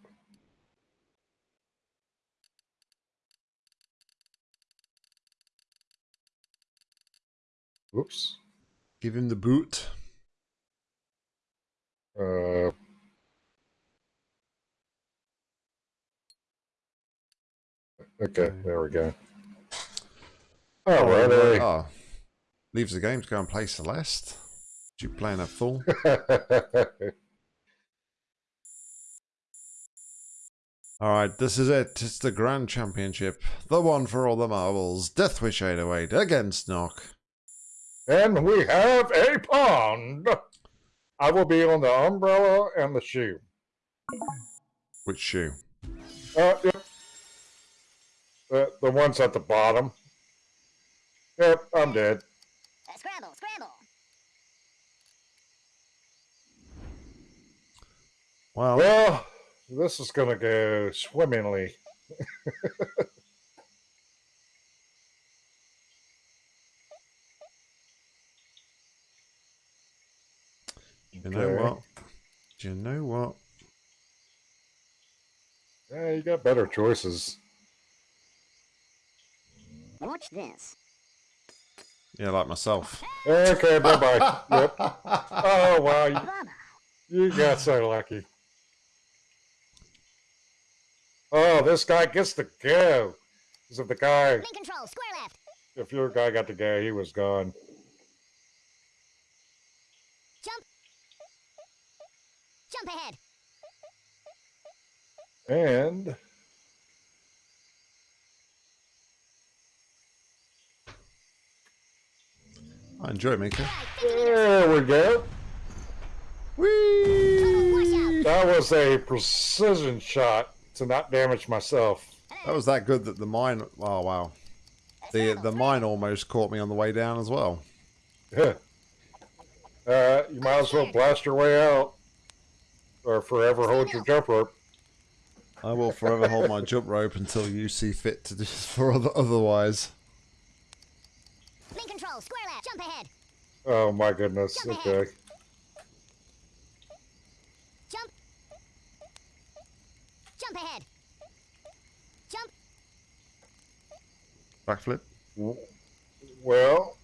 Oops. Give him the boot. Uh, okay, there we go. All right. eh. Oh, leaves the game to go and play Celeste. Did You playing a fool? All right, this is it. It's the Grand Championship, the one for all the marbles. Deathwish 808 against Knock. and we have a pond. I will be on the umbrella and the shoe. Which shoe? Uh, yep. The, the ones at the bottom. Yep, I'm dead. Uh, scramble, scramble. Well, Well, this is going to go swimmingly. you know okay. what? Do you know what? Yeah, you got better choices. Watch this. Yeah, like myself. Okay, bye bye. yep. Oh, wow. You, you got so lucky. Oh, this guy gets to go. Because if the guy, Link control, square left. if your guy got to go, he was gone. Jump. Jump ahead. And I enjoy it, Mika. Right, 50 meters. there we go. Whee! That was a precision shot to not damage myself. That was that good that the mine. Oh wow, the the mine almost caught me on the way down as well. Yeah. Uh, you might as well blast your way out, or forever hold your jump rope. I will forever hold my jump rope until you see fit to do for other, otherwise. Main control, square left, jump ahead. Oh my goodness. Okay. Jump. Jump ahead. Jump. Backflip. Well,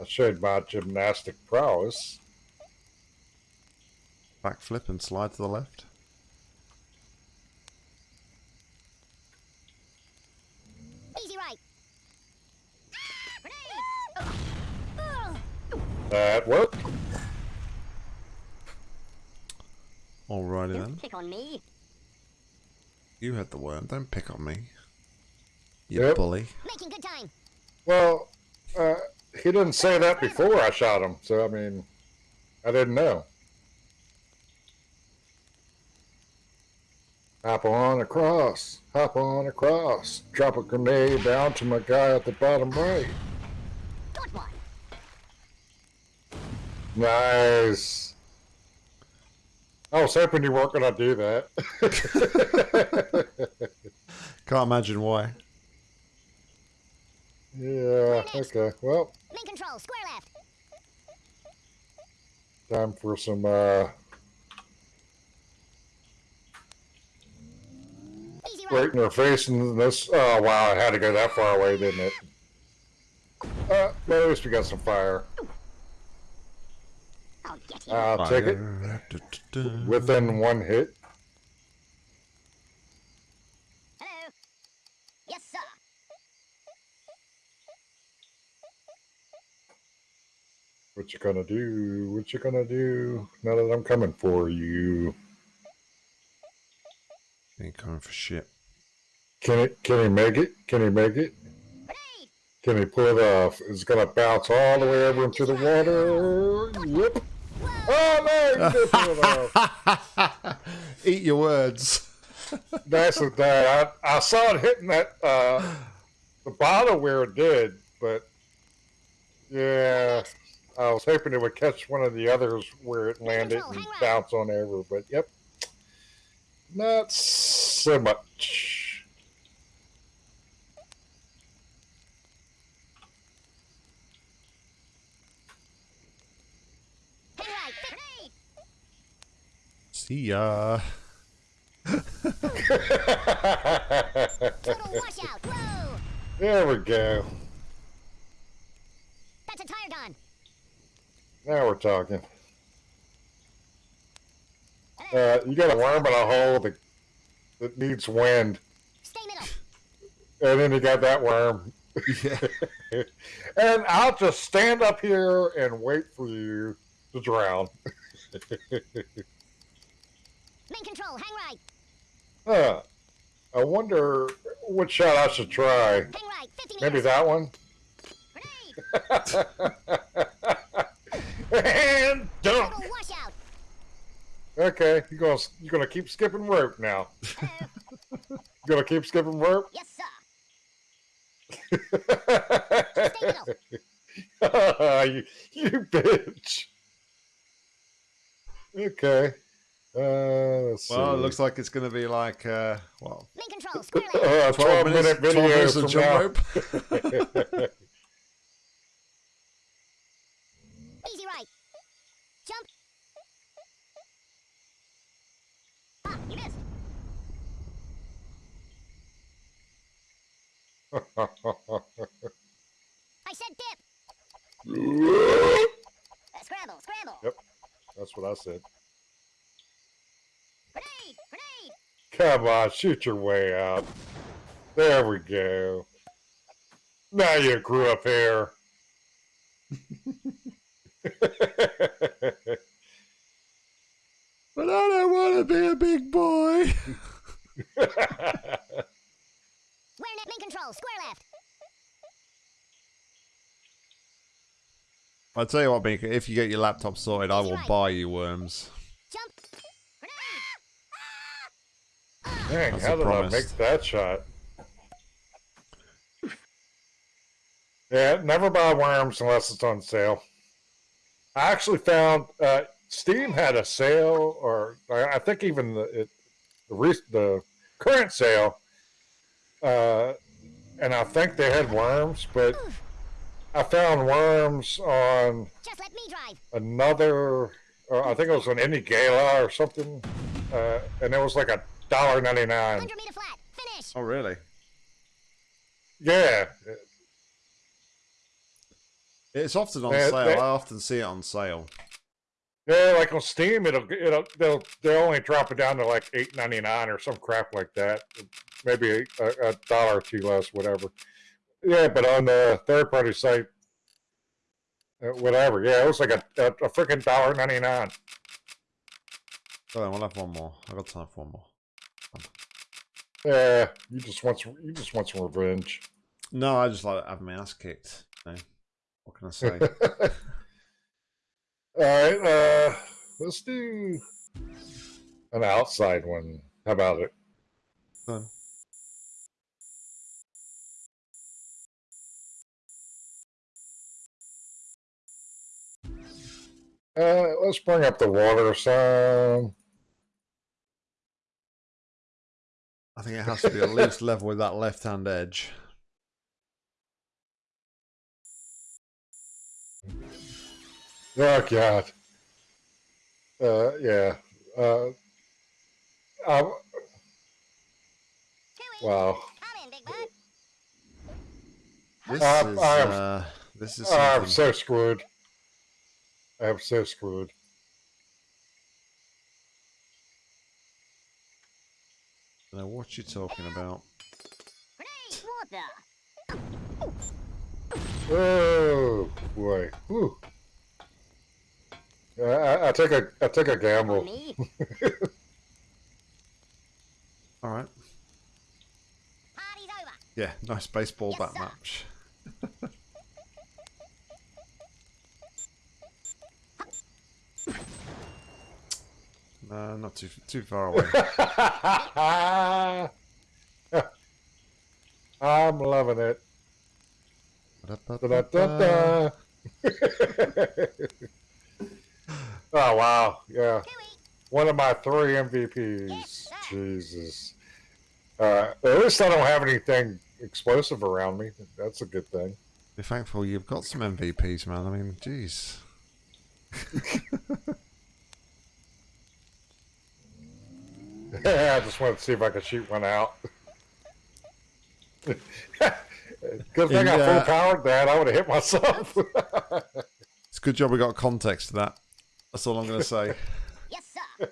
I showed my gymnastic prowess. Backflip and slide to the left. Easy right. Grenade. Oh. That worked. Alrighty then. Don't pick on me. You had the worm. Don't pick on me. You Yep. bully. Making good time. Well, uh, he didn't say that before I shot him, so I mean, I didn't know. Hop on across, hop on across, drop a grenade down to my guy at the bottom right. Got one. Nice. I was hoping you weren't going to do that. Can't imagine why. yeah, okay. Well, Main control, square left. time for some uh, Easy right. right in their face and this. Oh, wow, I had to go that far away, didn't it? Uh, but at least we got some fire. I'll get you. Uh, I'll take it within one hit. Hello. Yes, sir. What you gonna do? What you gonna do? Now that I'm coming for you. Ain't coming for shit. Can it? Can he make it? Can he make it? Can he pull it off? It's gonna bounce all the way over into the water. Yep. Oh no! He did pull it off. Eat your words. That's the that. I, I saw it hitting that uh, the bottom where it did, but yeah, I was hoping it would catch one of the others where it landed and bounce on over. But yep, not so much. Hang right. Grenade. See ya. Total washout. Whoa. there we go. That's a tire gun. Now we're talking. Uh, you got a worm in a hole that, that needs wind, Stay middle. and then you got that worm. Yeah. and I'll just stand up here and wait for you to drown. Main control, hang right. Huh. I wonder what shot I should try. Hang right. 50 Maybe meters. that one. And dunk. Okay, you're gonna you're gonna keep skipping rope now. You're gonna keep skipping rope. yes, sir. you, you bitch. Okay. Uh, let's see. Well, it looks like it's going to be like, uh, well, Main control, square uh, 12 minute 12 video minutes of from jump now. Easy right. Jump. Ah, you missed. I said dip. Uh, scramble, scramble. Yep. That's what I said. Grenade, grenade. Come on, shoot your way out. There we go. Now you grew up here. but I don't want to be a big boy. away. Square net main control, square left. I tell you what, Binka, if you get your laptop sorted, I will buy you worms. Jump. Grenade. Dang, That's how a did I make that shot? Yeah, never buy worms unless it's on sale. I actually found uh, Steam had a sale, or I I think even the it, the, the current sale, uh, and I think they had worms, but I found worms on Just let me drive. another. Uh, I think it was an Indie Gala or something, uh, and it was like a dollar ninety nine. 100 meter flat. Finish. Oh, really? Yeah, It's often on Yeah, sale. they- I often see it on sale. Yeah, like on Steam, it'll it'll they'll they'll only drop it down to like eight ninety nine or some crap like that. Maybe a, a dollar or two less, whatever. Yeah, but on the third party site, uh, whatever. Yeah, it was like a a, a freaking dollar ninety nine. So then we'll have one more. I've got time for one more. Yeah, you just want some, you just want some revenge. No, I just like having my ass kicked. You know? What can I say? All right, uh, let's do an outside one. How about it? Done. Uh, let's bring up the water some. I think it has to be at least level with that left-hand edge. Oh God. Uh, yeah. Uh, um, wow. Come in, Big Bird. This Uh, is I am- uh, this is I'm so screwed. I'm so screwed. Don't know what you're talking about. Grenade. Oh boy. Whew. Uh, I, I took a I took a gamble. All right. Party's over. Yeah, nice baseball Yes, bat sir. match. no, not too too far away. I'm loving it. Da-da-da-da. oh wow, yeah. One of my three MVPs. Jesus. Uh, at least I don't have anything explosive around me. That's a good thing. Be thankful you've got some MVPs, man. I mean, jeez. I just wanted to see if I could shoot one out. Good thing I In, full uh, powered that. I would have hit myself. It's a good job we got context to that. That's all I'm going to say. Yes, sir.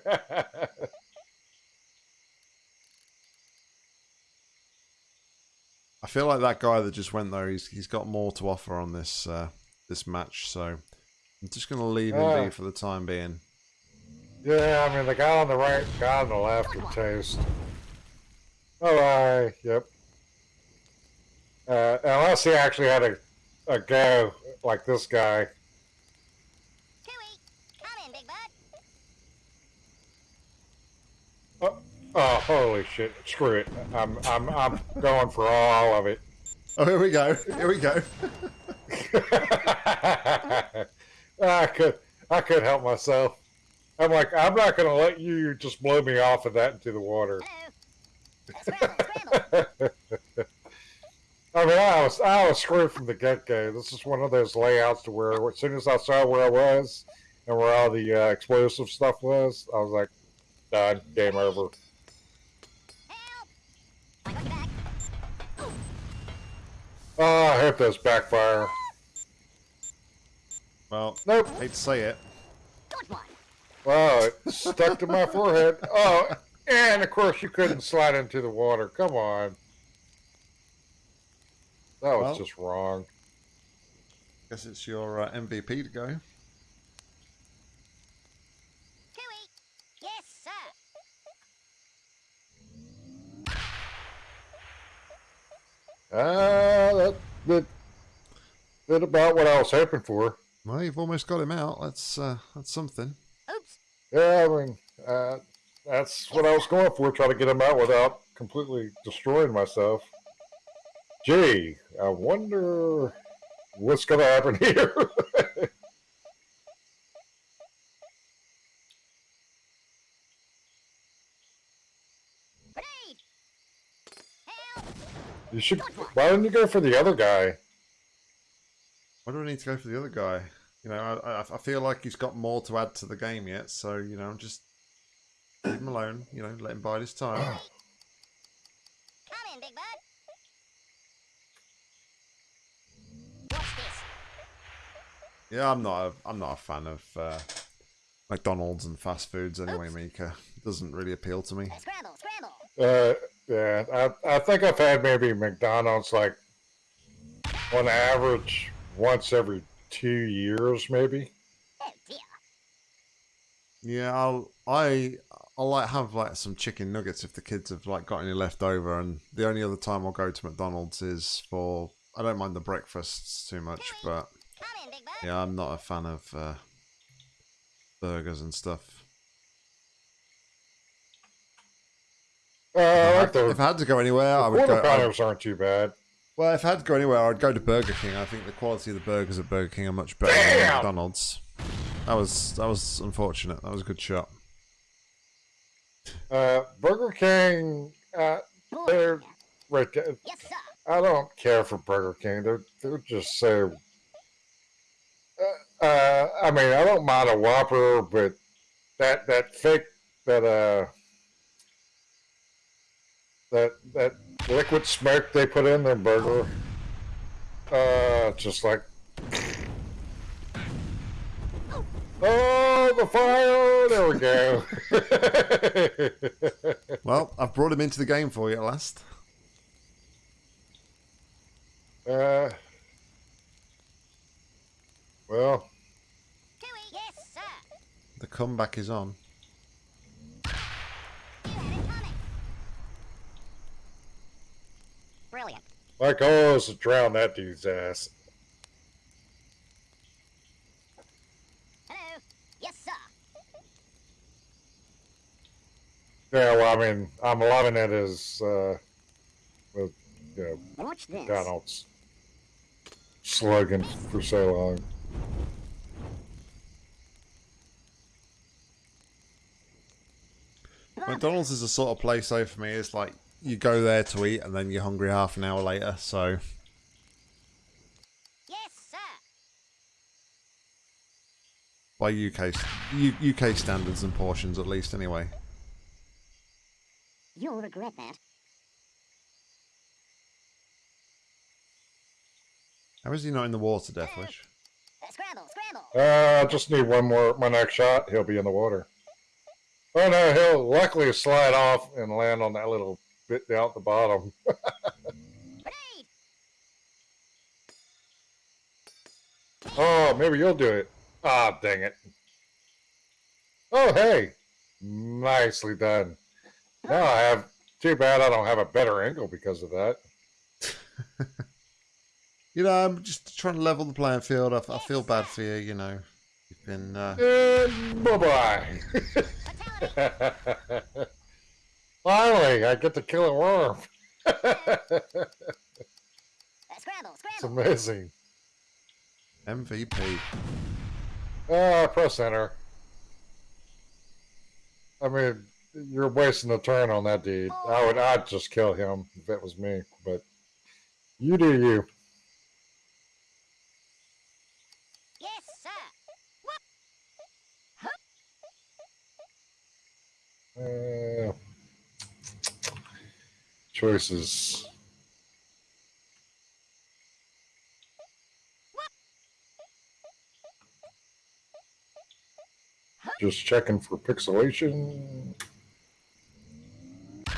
I feel like that guy that just went though. He's he's got more to offer on this uh, this match. So I'm just going to leave him Ah. be for the time being. Yeah, I mean the guy on the right, guy on the left would taste. All right. Yep. Uh, unless he actually had a, a go like this guy. Chewie. Come in, Big Bird. Oh, oh, holy shit! Screw it. I'm I'm I'm going for all of it. Oh, here we go. Here we go. I could I could help myself. I'm like I'm not going to let you just blow me off of that into the water. Scramble, scramble. I mean, I was I was screwed from the get go. This is one of those layouts to where as soon as I saw where I was and where all the uh, explosive stuff was, I was like, done, game over. I got your. Oh, I hope those backfire. Well, Nope. hate to say it. Got one. Wow, it stuck to my forehead. Oh, and of course you couldn't slide into the water. Come on. That was well, just wrong. Guess it's your uh, MVP to go. Cooey. Yes, sir. Ah, that, that, that about what I was hoping for. Well, you've almost got him out. That's uh, that's something. Yeah, I mean, uh, that's what I was going for, trying to get him out without completely destroying myself. Gee, I wonder what's going to happen here. You should. Why didn't you go for the other guy? Why do I need to go for the other guy? You know, I, I, I feel like he's got more to add to the game yet. So you know, I'm just leave him alone. You know, let him bide his time. Come in, Big Bud. What's this? Yeah, I'm not. A, I'm not a fan of uh, McDonald's and fast foods anyway, Mika. It doesn't really appeal to me. Scramble, scramble. Uh, yeah, I, I think I've had maybe McDonald's like on average once every two years, maybe. Oh dear. Yeah, I'll I I'll like have like some chicken nuggets if the kids have like got any left over, and the only other time I'll go to McDonald's is for I don't mind the breakfasts too much, but Come in, Big yeah, I'm not a fan of uh, burgers and stuff. Uh, I like If I had to go anywhere, I the would go. I'd- pounders aren't too bad. Well, if I had to go anywhere, I'd go to Burger King. I think the quality of the burgers at Burger King are much better than McDonald's. That was that was unfortunate. That was a good shot. Uh, Burger King, uh, they're right. there. Yes, sir. I don't care for Burger King. They're they're just so. Uh, uh, I mean, I don't mind a Whopper, but that that fake that uh that that liquid smoke they put in their burger, uh, just like. Oh, the fire! There we go. Well, I've brought him into the game for you at last. uh, well, Chewie. Yes, sir. The comeback is on. You had it coming. Brilliant. My goal is to drown that dude's ass. Hello. Yes, sir. Yeah, well, I mean, I'm loving it as, uh, with, you know, Watch this. McDonald's slogan for so long. McDonald's is the sort of place, though, for me. It's like you go there to eat, and then you're hungry half an hour later. So Yes, sir. by UK UK standards and portions, at least, anyway. You'll regret that. How is he not in the water, Deathwish? Uh, scramble, scramble. Uh, I just need one more, my next shot, he'll be in the water. Oh no, he'll luckily slide off and land on that little bit down the bottom. Oh, maybe you'll do it. Ah, dang it. Oh, hey. Nicely done. Now I have, too bad I don't have a better angle because of that. You know, I'm just trying to level the playing field. I, I feel bad for you. You know, you've been. Uh, And bye-bye. Fatality. Finally, I get to kill a worm. Uh, scramble, It's amazing. MVP. Ah, press enter. I mean, you're wasting a turn on that dude. I would, I'd just kill him if it was me. But you do you. Yes, sir. Uh, choices. Just checking for pixelation. There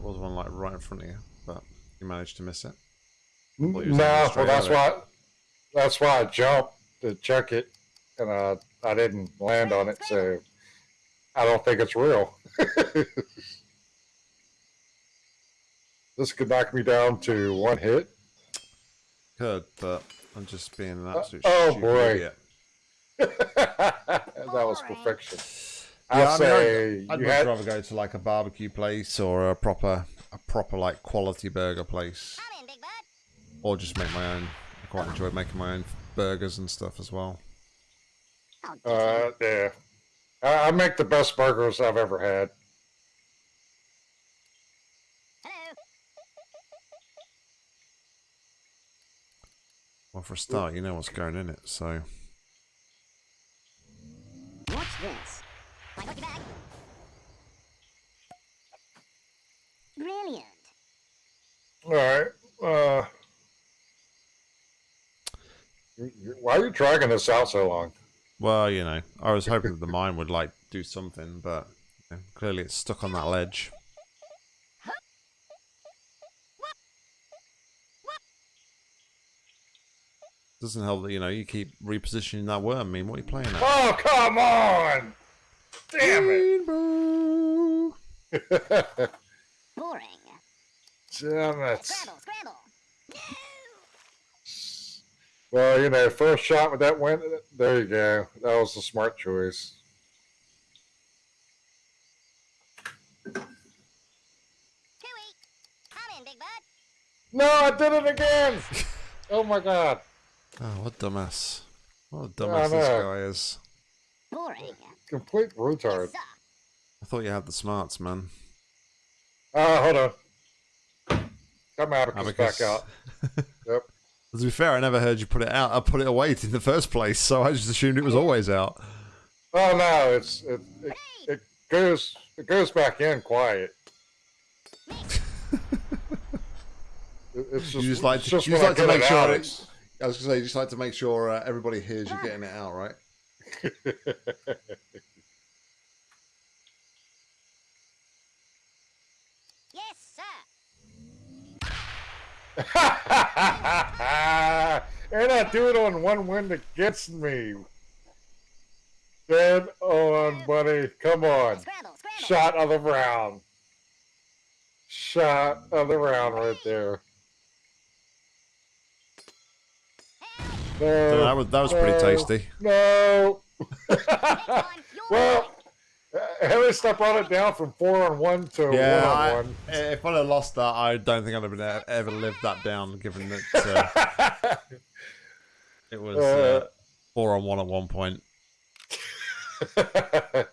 was one like right in front of you, but you managed to miss it. No, Well, you're saying well, straight that's why. That's why I jumped to check it, and uh, I didn't land on it, so I don't think it's real. This could knock me down to one hit. Could, but I'm just being an Uh, absolute oh, boy. that was perfection. I'll Yeah, I mean, say I'd, I'd much had. rather go to like a barbecue place or a proper, a proper like quality burger place, Come in, Big Bud. or just make my own. I quite enjoy making my own burgers and stuff as well. Oh, did you? Uh, yeah. I, I make the best burgers I've ever had. Hello. Well, for a start, you know what's going in it, so What's this? My lucky bag. Brilliant. All right. Uh, you- you- why are you dragging this out so long? well, you know, I was hoping that the mine would like do something, but you know, clearly it's stuck on that ledge. Doesn't help that you know you keep repositioning that worm. I mean, what are you playing at? Oh, come on! Damn Rainbow. it! Boring. Damn it! Scramble, scramble. Well, you know, first shot with that win. There you go. That was the smart choice. Come in, Big Bud. No, I did it again! oh my god! Oh, what a dumbass! What a dumbass this guy is. Boring. Complete retard. I thought you had the smarts, man. Uh, hold on. Come out Abacus. back out. Yep. To be fair, I never heard you put it out. I put it away in the first place, so I just assumed it was always out. Oh no, it's it, it, it goes it goes back in quiet. It- It's just, You just like it's to- just you just like to make it sure out, it's- I was gonna say, you just like to make sure uh, everybody hears you getting it out, right? Yes, sir. and I do it on one win that gets me. Dead on, buddy. Come on. Scramble, scramble. Shot of the round. Shot of the round right there. No, So that was that was pretty tasty. No. Next one, your well, uh, at least I brought it down from four on one to Yeah, one I, on one. if I'd have lost that, I don't think I'd have been a- ever lived that down. Given that uh, it was uh, four on one at one point.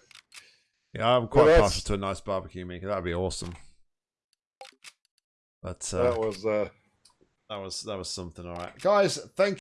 Yeah, I'm quite that's- partial to a nice barbecue maker. That'd be awesome. But uh, that was uh that was that was something. All right, guys. Thank